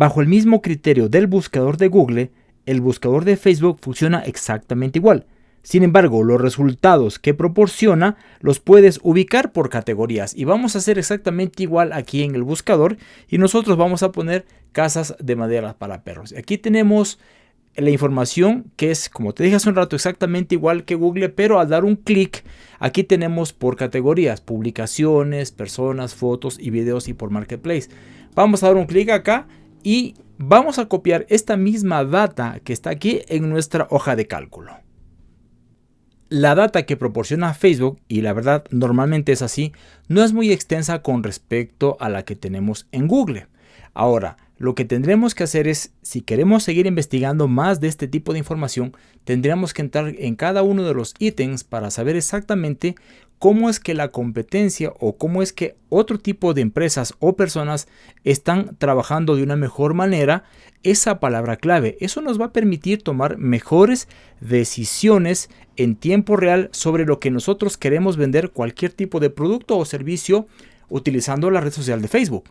Bajo el mismo criterio del buscador de Google, el buscador de Facebook funciona exactamente igual. Sin embargo, los resultados que proporciona los puedes ubicar por categorías y vamos a hacer exactamente igual aquí en el buscador y nosotros vamos a poner casas de madera para perros. Aquí tenemos la información que es, como te dije hace un rato, exactamente igual que Google, pero al dar un clic, aquí tenemos por categorías, publicaciones, personas, fotos y videos y por Marketplace. Vamos a dar un clic acá y vamos a copiar esta misma data que está aquí en nuestra hoja de cálculo. La data que proporciona Facebook, y la verdad normalmente es así, no es muy extensa con respecto a la que tenemos en Google. Ahora, lo que tendremos que hacer es, si queremos seguir investigando más de este tipo de información, tendríamos que entrar en cada uno de los ítems para saber exactamente cómo es que la competencia o cómo es que otro tipo de empresas o personas están trabajando de una mejor manera esa palabra clave. Eso nos va a permitir tomar mejores decisiones en tiempo real sobre lo que nosotros queremos vender cualquier tipo de producto o servicio utilizando la red social de Facebook.